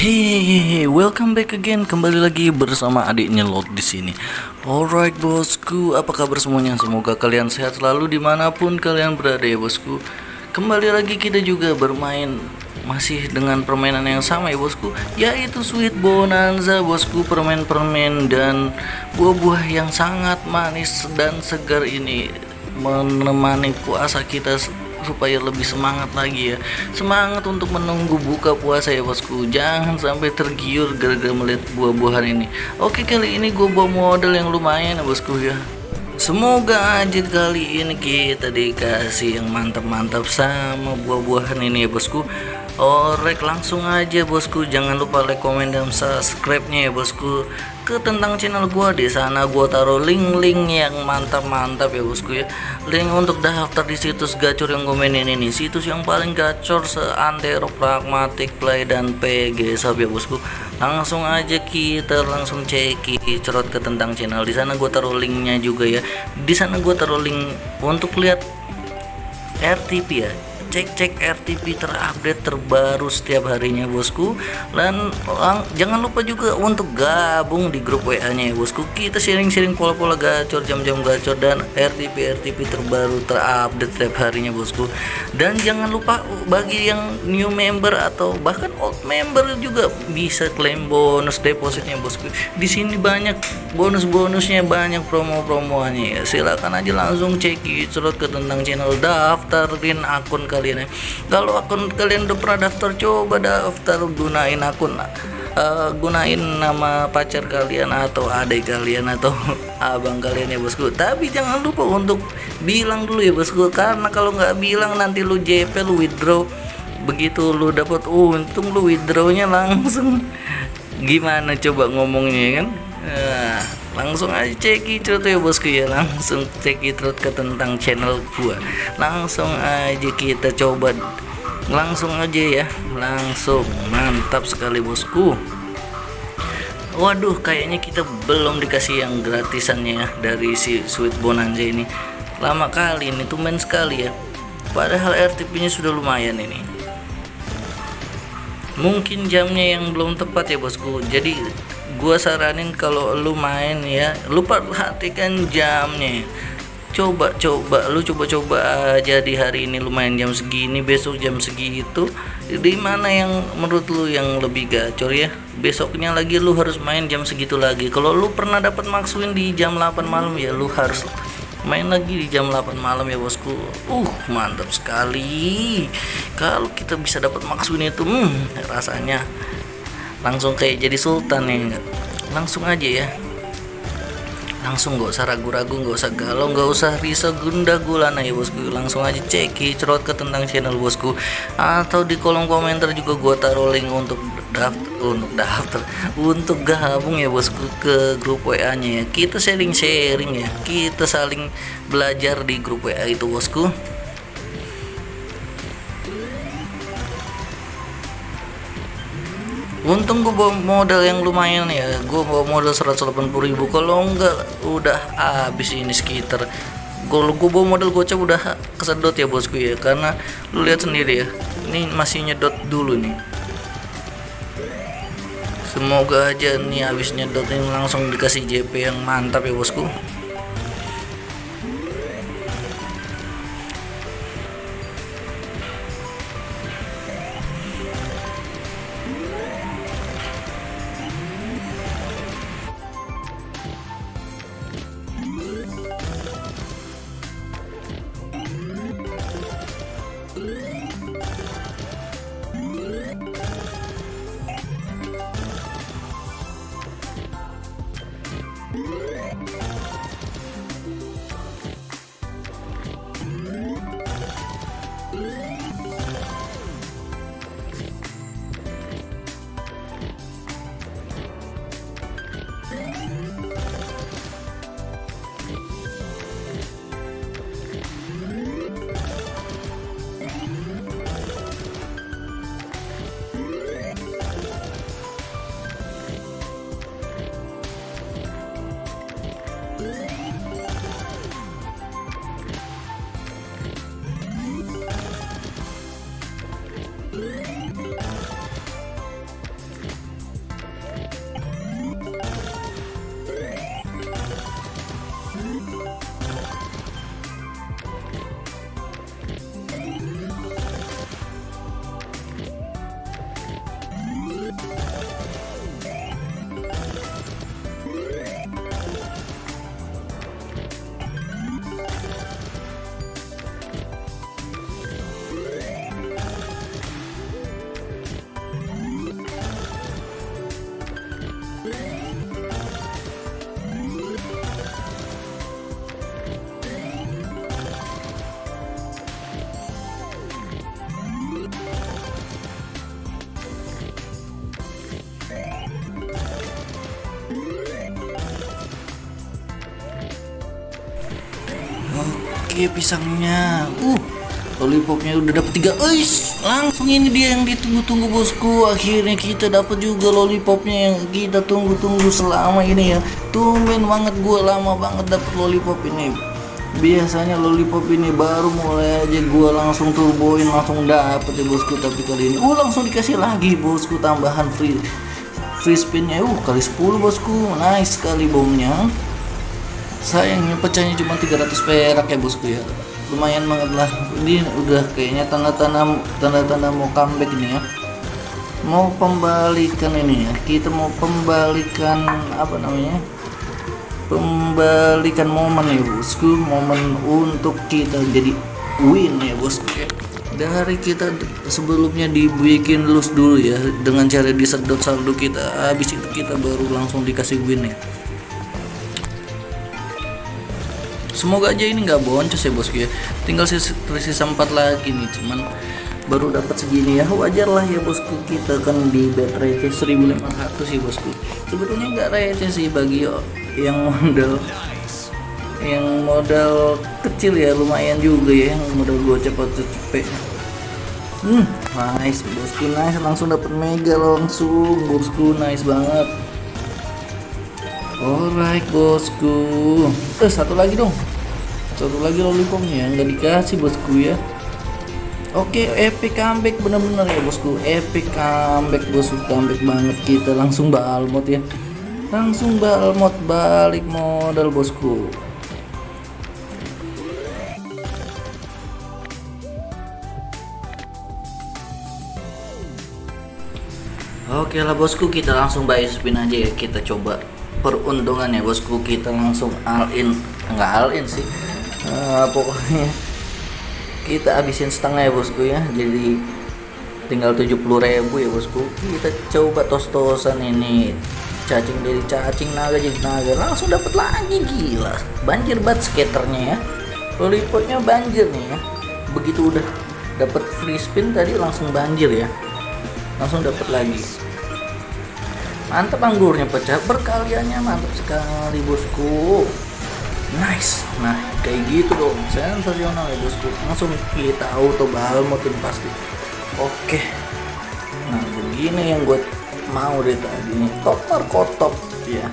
Hehehe, welcome back again. Kembali lagi bersama adiknya Lot di sini. Alright bosku, apa kabar semuanya? Semoga kalian sehat selalu di mana pun kalian berada ya bosku. Kembali lagi kita juga bermain masih dengan permainan yang sama ya bosku, yaitu Sweet Bonanza bosku, permen-permen dan buah-buah yang sangat manis dan segar ini menemani puasa kita supaya lebih semangat lagi ya. Semangat untuk menunggu buka puasa ya bosku. Jangan sampai tergiur gara-gara melihat buah-buahan ini. Oke kali ini gue bawa modal yang lumayan ya bosku ya. Semoga aja kali ini kita dikasih yang mantap-mantap sama buah-buahan ini ya bosku Orek langsung aja bosku. Jangan lupa like komen dan subscribe nya ya bosku. Ke tentang channel gua di sana gua taruh link-link yang mantap-mantap ya bosku ya. Link untuk daftar di situs gacor yang komenin ini. Situs yang paling gacor seantero pragmatic play dan PG sob ya bosku. Langsung aja kita langsung cek cerot ke tentang channel. Di sana gua taruh linknya juga ya. Di sana gua taruh link untuk lihat RTP ya cek-cek RTP terupdate terbaru setiap harinya bosku. Dan jangan lupa juga untuk gabung di grup WA nya ya bosku. Kita sharing-sharing pola-pola gacor jam-jam gacor dan RTP RTP terbaru terupdate setiap harinya bosku. Dan jangan lupa bagi yang new member atau bahkan old member juga bisa klaim bonus depositnya bosku. Di sini banyak bonus-bonusnya banyak promo-promonya ya silakan aja langsung cek ke tentang channel daftarin akun kalian kalian ya. Kalau akun kalian udah pernah daftar coba daftar gunain akun uh, gunain nama pacar kalian atau adik kalian atau abang kalian ya bosku. Tapi jangan lupa untuk bilang dulu ya bosku. Karena kalau nggak bilang nanti lu JP lu withdraw. Begitu lu dapat untung lu withdrawnya langsung. Gimana coba ngomongnya kan? Nah, langsung aja cek itu ya bosku ya. Langsung cek itu ke tentang channel gua. Langsung aja kita coba. Langsung aja ya. Langsung. Mantap sekali bosku. Waduh kayaknya kita belum dikasih yang gratisannya ya dari si sweet bonanza ini. Lama kali ini tuh main sekali ya. Padahal RTP nya sudah lumayan ini. Mungkin jamnya yang belum tepat ya bosku. Jadi gua saranin kalau lu main ya lu perhatikan jamnya. Coba coba lu coba-coba aja di hari ini lu main jam segini besok jam segitu. Di mana yang menurut lu yang lebih gacor ya? Besoknya lagi lu harus main jam segitu lagi. Kalau lu pernah dapat maksuin di jam 8 malam ya lu harus main lagi di jam 8 malam ya bosku. Uh mantap sekali. Kalau kita bisa dapat maksuin itu hmm, rasanya langsung kayak jadi sultan nih langsung aja ya. Langsung gak usah ragu-ragu gak usah galau gak usah risau gunda gulana ya bosku. Langsung aja ceki cerot ke tentang channel bosku. Atau di kolom komentar juga gua taruh link untuk daftar untuk daftar untuk gabung ya bosku ke grup WA nya ya. Kita sharing-sharing ya. Kita saling belajar di grup WA itu bosku untung gue bawa modal yang lumayan ya. Gue bawa modal 180 ribu. Kalau enggak udah habis ini sekitar. Kalau gue bawa modal gocap udah kesedot ya bosku ya. Karena lu lihat sendiri ya ini masih nyedot dulu nih. Semoga aja nih habis nyedot ini langsung dikasih JP yang mantap ya bosku oke pisangnya. Uh lollipopnya udah dapet tiga. Uish, langsung ini dia yang ditunggu-tunggu bosku. Akhirnya kita dapat juga lollipopnya yang kita tunggu-tunggu selama ini ya. Tumben banget gua lama banget dapet lollipop ini. Biasanya lollipop ini baru mulai aja gua langsung turboin langsung dapet ya bosku. Tapi kali ini uh langsung dikasih lagi bosku tambahan free free spinnya. Uh kali 10 bosku. Nice sekali bomnya sayangnya pecahnya cuma 300 perak ya bosku ya. Lumayan banget lah. Ini udah kayaknya tanda-tanda tanda-tanda mau comeback ini ya. Mau pembalikan ini ya. Kita mau pembalikan apa namanya? Pembalikan momen ya bosku. Momen untuk kita jadi win ya bosku ya. Dari kita sebelumnya dibikin lose dulu ya dengan cara disedot saldo kita. Habis itu kita baru langsung dikasih win ya semoga aja ini nggak boncos ya bosku ya. Tinggal sisa, sisa 4 lagi nih cuman baru dapat segini ya. Wajar lah ya bosku. Kita kan di bet receh 1500 ya bosku. Sebetulnya nggak receh sih bagi yang modal yang modal kecil ya. Lumayan juga ya yang modal gocap atau cepet. Hmm nice bosku. Nice langsung dapat mega langsung bosku. Nice banget. Alright bosku. Eh satu lagi dong satu lagi lollipopnya nggak dikasih bosku ya Oke, epic comeback bener-bener ya bosku. Epic comeback bosku, comeback banget kita langsung balmot ya. Langsung balmot balik modal bosku. Oke lah bosku, kita langsung buy spin aja ya. Kita coba peruntungan ya bosku. Kita langsung all in, enggak all in sih uh, pokoknya kita habisin setengah ya bosku ya. Jadi tinggal 70 ribu ya bosku. Kita coba tos-tosan ini. Cacing dari cacing naga jadi naga. Langsung dapat lagi gila. Banjir banget skaternya ya. Lollipopnya banjir nih ya. Begitu udah dapat free spin tadi langsung banjir ya. Langsung dapat lagi. Mantap anggurnya pecah. Berkaliannya mantap sekali bosku nice. Nah kayak gitu dong. Sensasional ya bosku. Langsung kita auto balmotin pasti. Oke. Nah begini yang gue mau deh tadi. Nih top markotop ya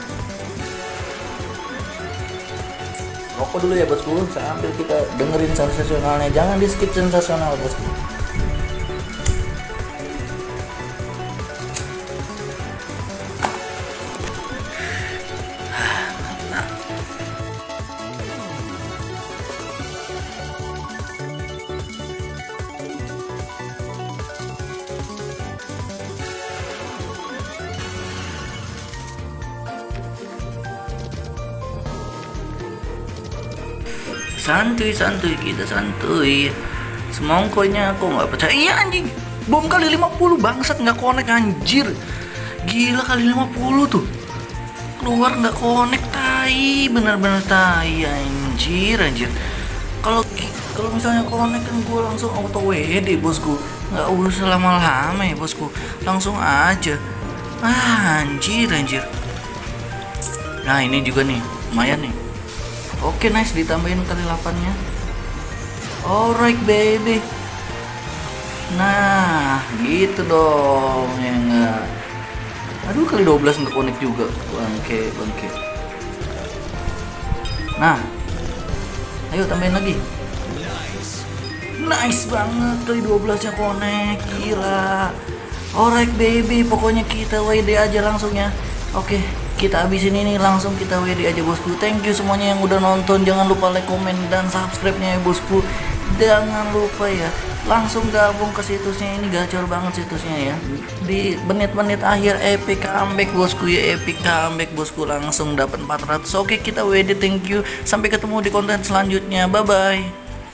rokok dulu ya bosku. Sambil kita dengerin sensasionalnya. Jangan di skip sensasional bosku santuy santuy kita santuy. Semongkonya aku nggak percaya. Iya anjing. Bom kali 50 bangsat nggak konek anjir. Gila kali 50 tuh. Keluar nggak konek tai. Bener-bener tai anjir anjir. Kalau kalau misalnya konek kan gue langsung auto WD bosku. Nggak usah lama-lama ya bosku. Langsung aja. Ah, anjir anjir. Nah ini juga nih lumayan nih Oke nice ditambahin kali 8 nya Alright baby. Nah gitu dong ya enggak. Aduh kali 12 nggak connect juga. Bangke bangke. Nah Ayo tambahin lagi. Nice banget kali 12 nya connect Gila. Alright baby pokoknya kita WD aja langsung ya. Oke kita habisin ini langsung kita WD aja bosku. Thank you semuanya yang udah nonton. Jangan lupa like komen dan subscribe nya ya bosku. Jangan lupa ya langsung gabung ke situsnya. Ini gacor banget situsnya ya. Di menit-menit akhir epic comeback bosku ya. Epic comeback bosku. Langsung dapat 400 oke kita WD thank you. Sampai ketemu di konten selanjutnya. Bye bye